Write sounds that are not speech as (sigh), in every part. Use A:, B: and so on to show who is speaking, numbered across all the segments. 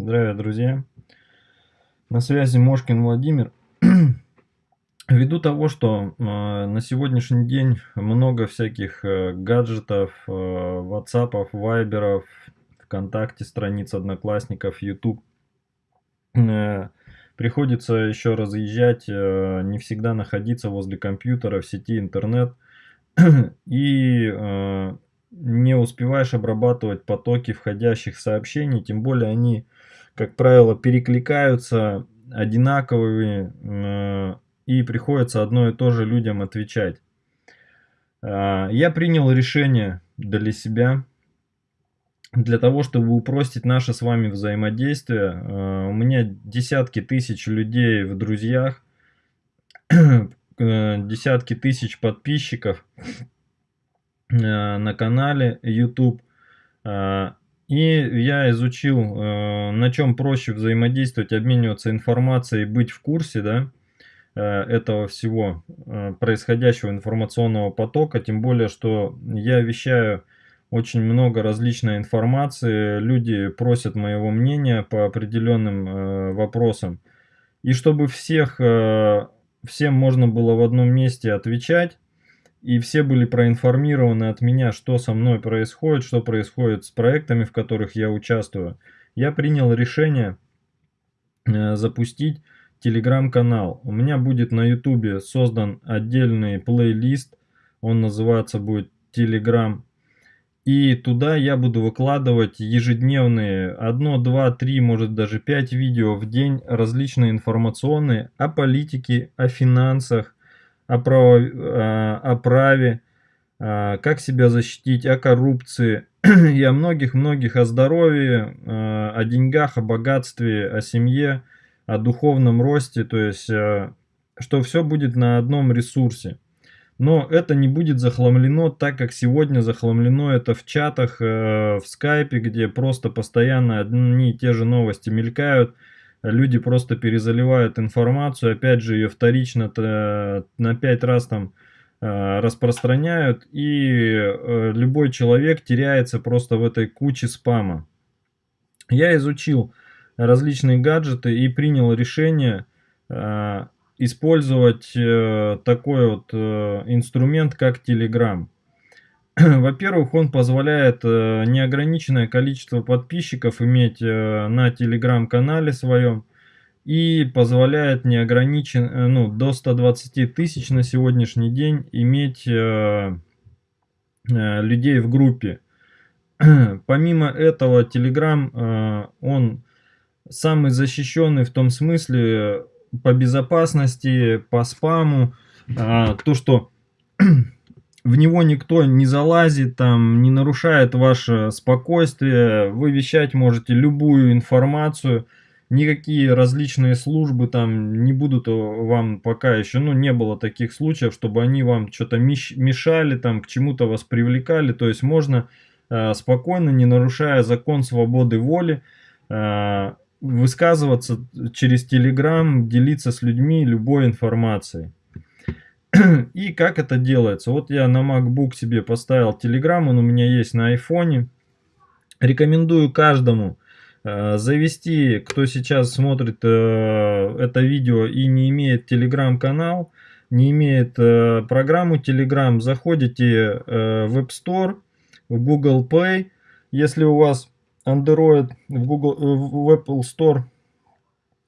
A: Здравия, друзья! На связи Мошкин Владимир. (clears throat) Ввиду того, что э, на сегодняшний день много всяких э, гаджетов, э, ватсапов, вайберов, ВКонтакте, страниц одноклассников, YouTube, э, приходится еще разъезжать, э, не всегда находиться возле компьютера в сети интернет. (clears throat) И э, не успеваешь обрабатывать потоки входящих сообщений, тем более они, как правило, перекликаются одинаковыми э, и приходится одно и то же людям отвечать. Э, я принял решение для себя, для того, чтобы упростить наше с вами взаимодействие. Э, у меня десятки тысяч людей в друзьях, (clears throat) десятки тысяч подписчиков. Э, на канале YouTube. Э, и я изучил, э, на чем проще взаимодействовать, обмениваться информацией, быть в курсе да, этого всего происходящего информационного потока. Тем более, что я вещаю очень много различной информации, люди просят моего мнения по определенным вопросам. И чтобы всех, всем можно было в одном месте отвечать, и все были проинформированы от меня, что со мной происходит, что происходит с проектами, в которых я участвую. Я принял решение э, запустить телеграм-канал. У меня будет на ютубе создан отдельный плейлист, он называться будет телеграм. И туда я буду выкладывать ежедневные 1, 2, 3, может даже 5 видео в день различные информационные о политике, о финансах, о, праве, о праве, как себя защитить, о коррупции (clears throat) и о многих-многих, о здоровье, о деньгах, о богатстве, о семье, о духовном росте, то есть, что все будет на одном ресурсе. Но это не будет захламлено так, как сегодня захламлено это в чатах, в скайпе, где просто постоянно одни и те же новости мелькают, люди просто перезаливают информацию, опять же ее вторично на 5 раз там э, распространяют, и э, любой человек теряется просто в этой куче спама. Я изучил различные гаджеты и принял решение э, использовать такой вот инструмент, как Telegram. (clears throat) Во-первых, он позволяет э, неограниченное количество подписчиков иметь э, на телеграм-канале своем и позволяет неограничен, э, ну, до 120 тысяч на сегодняшний день иметь людей в группе. (clears throat) Помимо этого, Telegram, он самый защищенный в том смысле по безопасности, по спаму, то, что в него никто не залазит, там, не нарушает ваше спокойствие, вы вещать можете любую информацию, никакие различные службы там не будут вам пока еще, ну, не было таких случаев, чтобы они вам что-то мешали, там, к чему-то вас привлекали, то есть можно э, спокойно, не нарушая закон свободы воли, э, высказываться через Telegram, делиться с людьми любой информацией. (clears throat) И как это делается? Вот я на MacBook себе поставил Telegram, он у меня есть на iPhone. Рекомендую каждому э, завести, кто сейчас смотрит э, это видео и не имеет Telegram канал, не имеет э, программу Telegram, заходите в App Store, в Google Play. Если у вас Android в, Google, в Apple Store,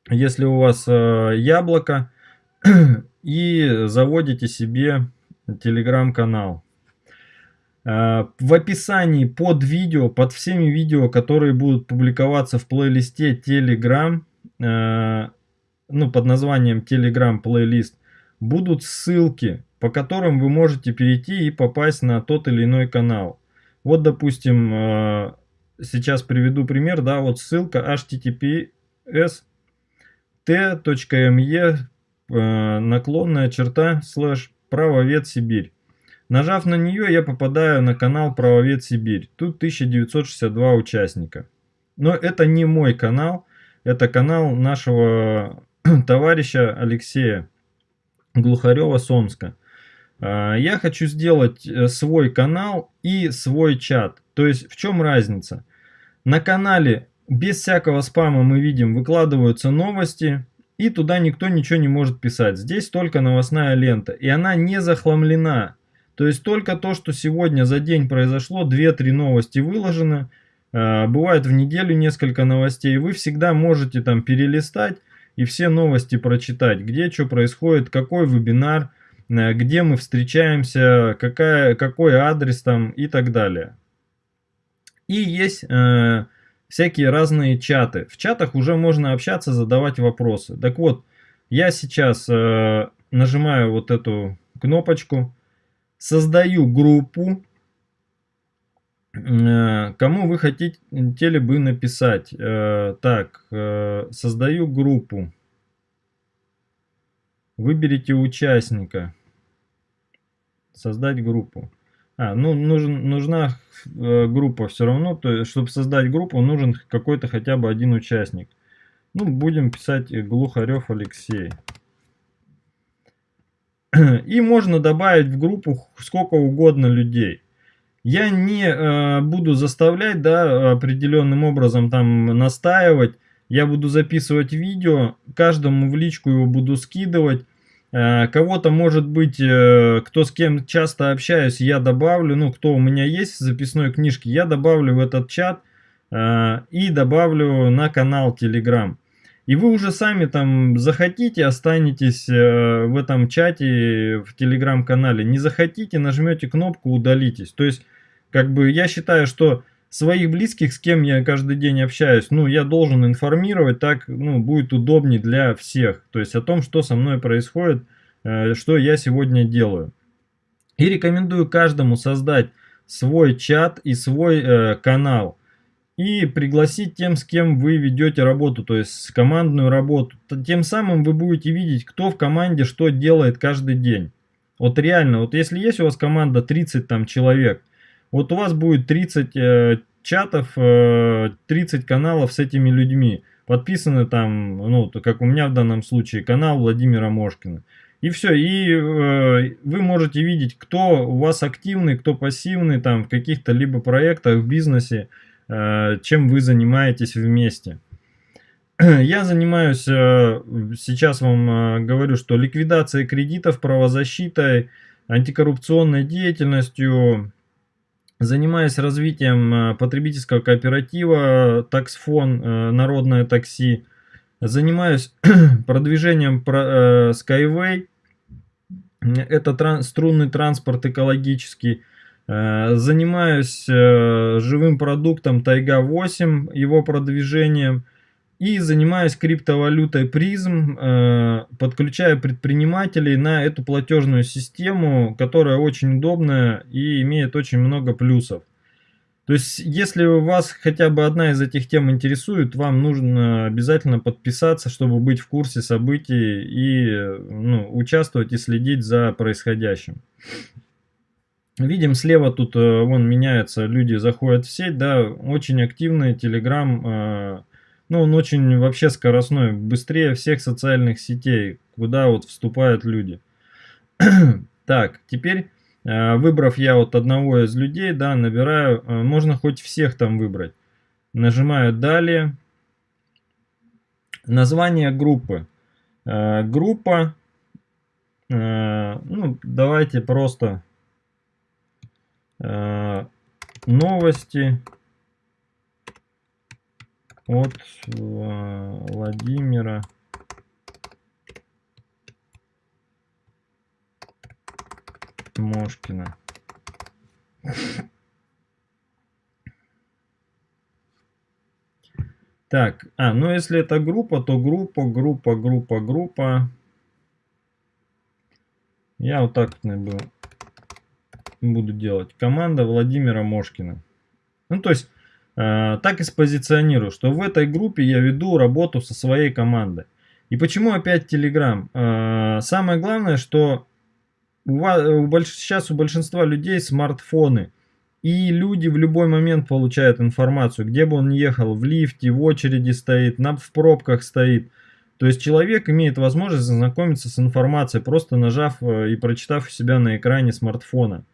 A: если у вас яблоко, (clears throat) и заводите себе телеграм-канал. Э, в описании под видео, под всеми видео, которые будут публиковаться в плейлисте Telegram, э, ну, под названием Telegram плейлист, будут ссылки, по которым вы можете перейти и попасть на тот или иной канал. Вот, допустим, э, сейчас приведу пример, да, вот ссылка https t.me наклонная черта слэш правовед Сибирь. Нажав на нее, я попадаю на канал Правовед Сибирь. Тут 1962 участника. Но это не мой канал, это канал нашего (clears throat) товарища Алексея Глухарева Сомска. Э, я хочу сделать э, свой канал и свой чат. То есть в чем разница? На канале без всякого спама мы видим, выкладываются новости, и туда никто ничего не может писать. Здесь только новостная лента, и она не захламлена. То есть только то, что сегодня за день произошло, 2-3 новости выложены, а, бывает в неделю несколько новостей, вы всегда можете там перелистать и все новости прочитать, где что происходит, какой вебинар, э, где мы встречаемся, какая, какой адрес там и так далее. И есть э, всякие разные чаты. В чатах уже можно общаться, задавать вопросы. Так вот, я сейчас э, нажимаю вот эту кнопочку, создаю группу, э, кому вы хотели бы написать. Э, так, э, создаю группу. Выберите участника. Создать группу. А, ну, нужен, нужна э, группа все равно, то есть, чтобы создать группу, нужен какой-то хотя бы один участник. Ну, будем писать Глухарев Алексей. (clears throat) И можно добавить в группу сколько угодно людей. Я не э, буду заставлять, да, определенным образом там настаивать. Я буду записывать видео, каждому в личку его буду скидывать. Э, кого-то, может быть, э, кто с кем часто общаюсь, я добавлю, ну, кто у меня есть в записной книжке, я добавлю в этот чат э, и добавлю на канал Telegram. И вы уже сами там захотите, останетесь в этом чате, в телеграм-канале. Не захотите, нажмете кнопку удалитесь. То есть, как бы, я считаю, что своих близких, с кем я каждый день общаюсь, ну, я должен информировать, так, ну, будет удобнее для всех. То есть о том, что со мной происходит, э, что я сегодня делаю. И рекомендую каждому создать свой чат и свой э, канал. И пригласить тем, с кем вы ведете работу, то есть командную работу. Тем самым вы будете видеть, кто в команде что делает каждый день. Вот реально, вот если есть у вас команда 30 там человек, вот у вас будет 30 э, чатов, э, 30 каналов с этими людьми. Подписаны там, ну, как у меня в данном случае, канал Владимира Мошкина. И все, и э, вы можете видеть, кто у вас активный, кто пассивный там в каких-то либо проектах, в бизнесе, э, чем вы занимаетесь вместе. (clears throat) Я занимаюсь, э, сейчас вам э, говорю, что ликвидацией кредитов, правозащитой, антикоррупционной деятельностью, Занимаясь развитием э, потребительского кооператива Таксфон, э, Народное такси, занимаюсь (clears throat) продвижением э, Skyway, это струнный транспорт экологический, занимаюсь живым продуктом Тайга 8, его продвижением, и занимаюсь криптовалютой призм, э, подключая предпринимателей на эту платежную систему, которая очень удобная и имеет очень много плюсов. То есть, если вас хотя бы одна из этих тем интересует, вам нужно обязательно подписаться, чтобы быть в курсе событий и ну, участвовать и следить за происходящим. Видим слева тут, э, вон меняется, люди заходят в сеть, да, очень активный Telegram э, ну, он очень вообще скоростной, быстрее всех социальных сетей, куда вот вступают люди. (clears throat) так, теперь, э, выбрав я вот одного из людей, да, набираю, э, можно хоть всех там выбрать. Нажимаю «Далее». Название группы. Э, группа, ну, давайте просто новости от Владимира Мошкина. Так, а, ну если это группа, то группа, группа, группа, группа. Я вот так буду делать. Команда Владимира Мошкина. Ну, то есть, Э, так и спозиционирую, что в этой группе я веду работу со своей командой. И почему опять Telegram? Э, самое главное, что у вас, у больш, сейчас у большинства людей смартфоны. И люди в любой момент получают информацию, где бы он ехал, в лифте, в очереди стоит, на, в пробках стоит. То есть человек имеет возможность знакомиться с информацией, просто нажав э, и прочитав у себя на экране смартфона.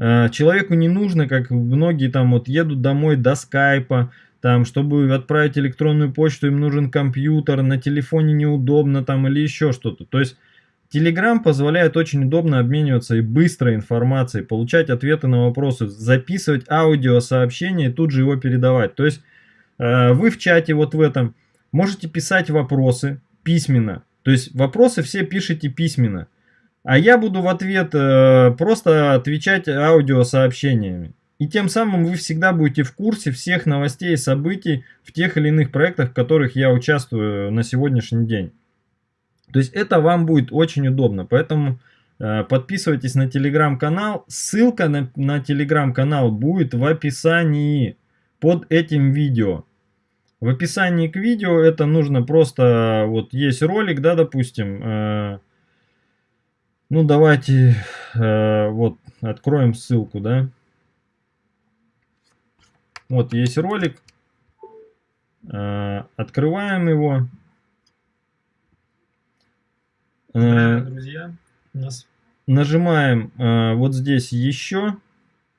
A: Э, человеку не нужно, как многие там вот едут домой до скайпа, там, чтобы отправить электронную почту, им нужен компьютер, на телефоне неудобно там или еще что-то. То есть Telegram позволяет очень удобно обмениваться и быстрой информацией, получать ответы на вопросы, записывать аудиосообщение и тут же его передавать. То есть э, вы в чате вот в этом можете писать вопросы письменно. То есть вопросы все пишите письменно. А я буду в ответ э, просто отвечать аудиосообщениями. И тем самым вы всегда будете в курсе всех новостей и событий в тех или иных проектах, в которых я участвую на сегодняшний день. То есть это вам будет очень удобно. Поэтому э, подписывайтесь на телеграм-канал. Ссылка на, на телеграм-канал будет в описании под этим видео. В описании к видео это нужно просто, вот есть ролик, да, допустим. Э, ну давайте э, вот откроем ссылку, да. Вот есть ролик. Э, открываем его.
B: Э, друзья, нас...
A: Нажимаем э, вот здесь еще.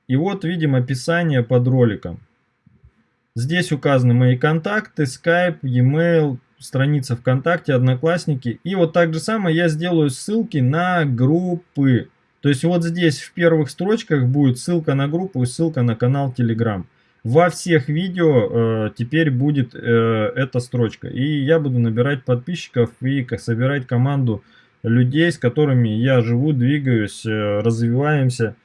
A: И вот видим описание под роликом. Здесь указаны мои контакты, Skype, e-mail, страница ВКонтакте, Одноклассники. И вот так же самое я сделаю ссылки на группы. То есть вот здесь в первых строчках будет ссылка на группу и ссылка на канал Telegram. Во всех видео э, теперь будет э, эта строчка. И я буду набирать подписчиков и собирать команду людей, с которыми я живу, двигаюсь, э, развиваемся,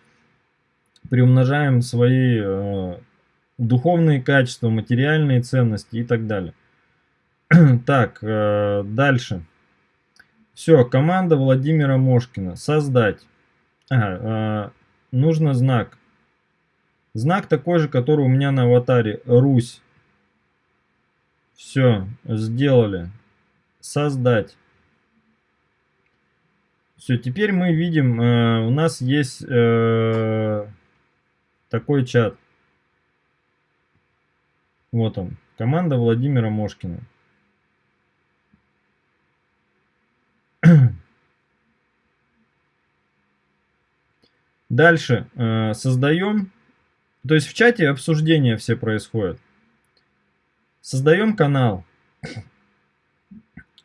A: приумножаем свои э, духовные качества, материальные ценности и так далее. (clears throat) так, э, дальше. Все, команда Владимира Мошкина. Создать. Ага, э, нужно знак. Знак такой же, который у меня на аватаре. Русь. Все, сделали. Создать. Все, теперь мы видим, э, у нас есть э, такой чат. Вот он. Команда Владимира Мошкина. Дальше э, создаем, то есть в чате обсуждения все происходят. Создаем канал. (coughs)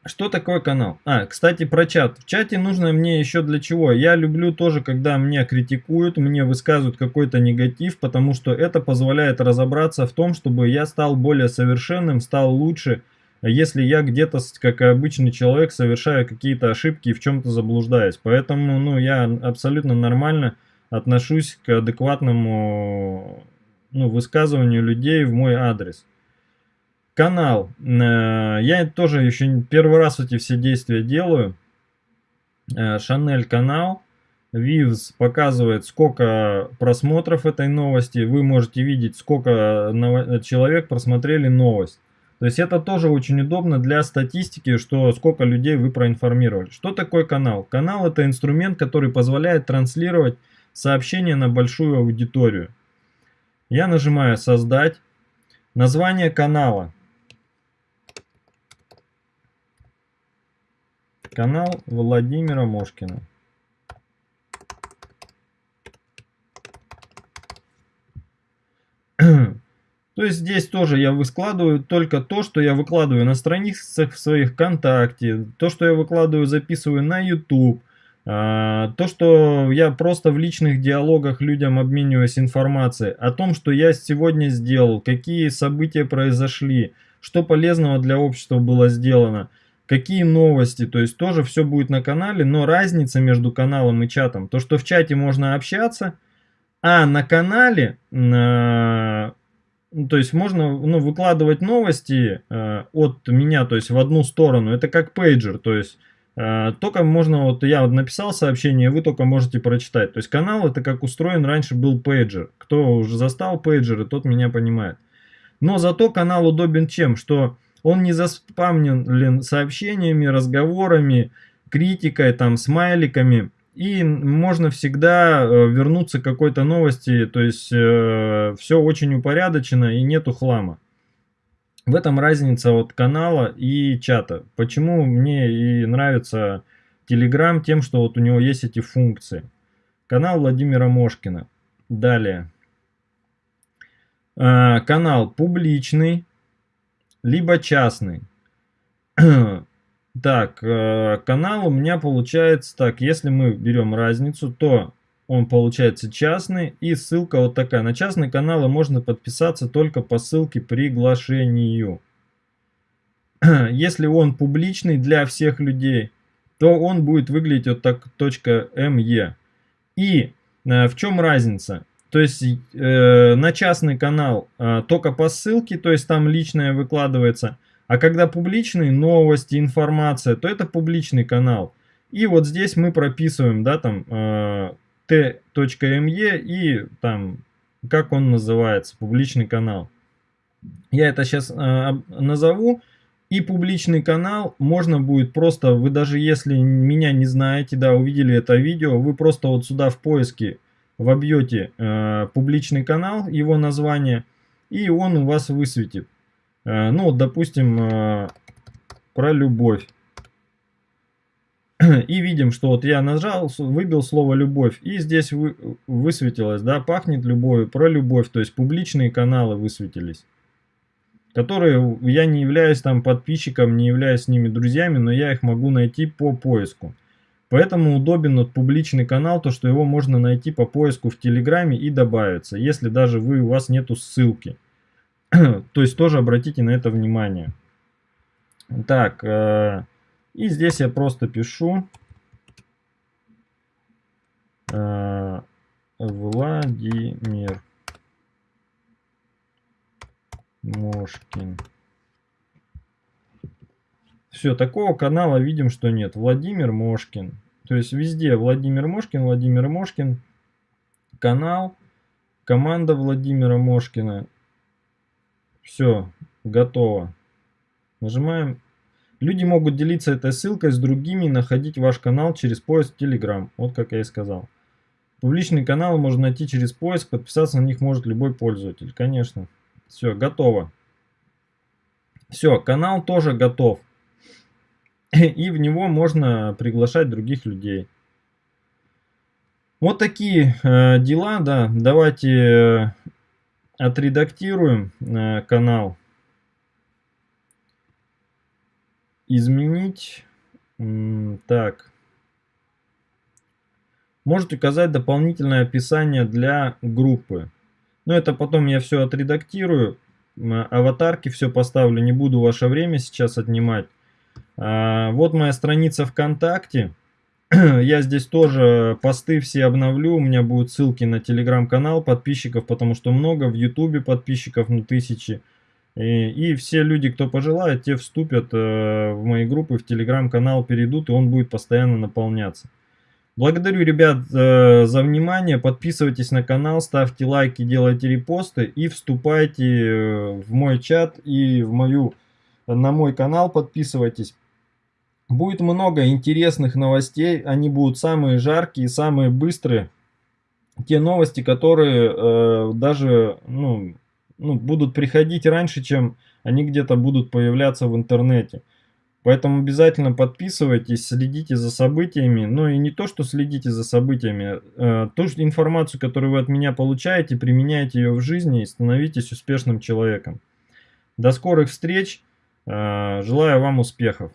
A: Что такое канал? А, кстати, про чат. В чате нужно мне еще для чего? Я люблю тоже, когда меня критикуют, мне высказывают какой-то негатив, потому что это позволяет разобраться в том, чтобы я стал более совершенным, стал лучше, если я где-то, как обычный человек, совершаю какие-то ошибки и в чем-то заблуждаюсь. Поэтому, ну, я абсолютно нормально отношусь к адекватному ну, высказыванию людей в мой адрес. Канал. Э, я тоже еще первый раз эти все действия делаю. Шанель канал. Vivs показывает, сколько просмотров этой новости. Вы можете видеть, сколько человек просмотрели новость. То есть это тоже очень удобно для статистики, что сколько людей вы проинформировали. Что такое канал? Канал это инструмент, который позволяет транслировать сообщение на большую аудиторию. Я нажимаю создать. Название канала. Канал Владимира Мошкина. (clears throat) То есть здесь тоже я выкладываю только то, что я выкладываю на страницах в своих ВКонтакте, то, что я выкладываю, записываю на YouTube, то, что я просто в личных диалогах людям обмениваюсь информацией о том, что я сегодня сделал, какие события произошли, что полезного для общества было сделано – какие новости, то есть тоже все будет на канале, но разница между каналом и чатом, то что в чате можно общаться, а на канале, э, то есть можно ну, выкладывать новости э, от меня, то есть в одну сторону, это как пейджер, то есть только можно, вот я вот написал сообщение, вы только можете прочитать, то есть канал это как устроен раньше был пейджер, кто уже застал пейджеры, тот меня понимает. Но зато канал удобен чем, что он не заспамнен сообщениями, разговорами, критикой, там, смайликами. И можно всегда э, вернуться к какой-то новости, то есть э, все очень упорядочено и нету хлама. В этом разница от канала и чата. Почему мне и нравится Telegram тем, что вот у него есть эти функции. Канал Владимира Мошкина. Далее. э, канал публичный, либо частный. (clears throat) так, э, канал у меня получается так, если мы берем разницу, то он получается частный и ссылка вот такая. На частные каналы можно подписаться только по ссылке приглашению. (clears throat) Если он публичный для всех людей, то он будет выглядеть вот так .me. И э, в чем разница? То есть э, на частный канал э, только по ссылке, то есть там личное выкладывается. А когда публичные новости, информация, то это публичный канал. И вот здесь мы прописываем, да, там э, t.me и там, как он называется, публичный канал. Я это сейчас э, назову. И публичный канал можно будет просто, вы даже если меня не знаете, да, увидели это видео, вы просто вот сюда в поиске вобьете э, публичный канал, его название, и он у вас высветит. Э, ну, допустим, э, про любовь. (clears throat) И видим, что вот я нажал, выбил слово «любовь», и здесь вы, высветилось, да, пахнет любовью, про любовь, то есть публичные каналы высветились. Которые я не являюсь там подписчиком, не являюсь с ними друзьями, но я их могу найти по поиску. Поэтому удобен вот публичный канал, то что его можно найти по поиску в Телеграме и добавиться, если даже вы, у вас нету ссылки. (clears throat) то есть тоже обратите на это внимание. Так, э, и здесь я просто пишу э, Владимир Мошкин. Все, такого канала видим, что нет. Владимир Мошкин. То есть везде Владимир Мошкин, Владимир Мошкин. Канал, команда Владимира Мошкина. Все, готово. Нажимаем. Люди могут делиться этой ссылкой с другими и находить ваш канал через поиск Telegram. Вот как я и сказал. Публичный канал можно найти через поиск, подписаться на них может любой пользователь. Конечно. Все, готово. Все, канал тоже готов. И в него можно приглашать других людей. Вот такие э, дела, да. Давайте э, отредактируем э, канал. Изменить. Так. Можете указать дополнительное описание для группы. Но это потом я все отредактирую. Аватарки все поставлю. Не буду ваше время сейчас отнимать. А, вот моя страница ВКонтакте. (clears throat) Я здесь тоже посты все обновлю, у меня будут ссылки на телеграм-канал подписчиков, потому что много, в ютубе подписчиков, ну тысячи. И, и все люди, кто пожелает, те вступят э, в мои группы, в телеграм-канал перейдут, и он будет постоянно наполняться. Благодарю, ребят, э, за внимание. Подписывайтесь на канал, ставьте лайки, делайте репосты и вступайте э, в мой чат и в мою, на мой канал подписывайтесь. Будет много интересных новостей, они будут самые жаркие, самые быстрые. Те новости, которые э, даже ну, ну, будут приходить раньше, чем они где-то будут появляться в интернете. Поэтому обязательно подписывайтесь, следите за событиями. Ну и не то, что следите за событиями, э, ту же информацию, которую вы от меня получаете, применяйте ее в жизни и становитесь успешным человеком. До скорых встреч. Э, желаю вам успехов.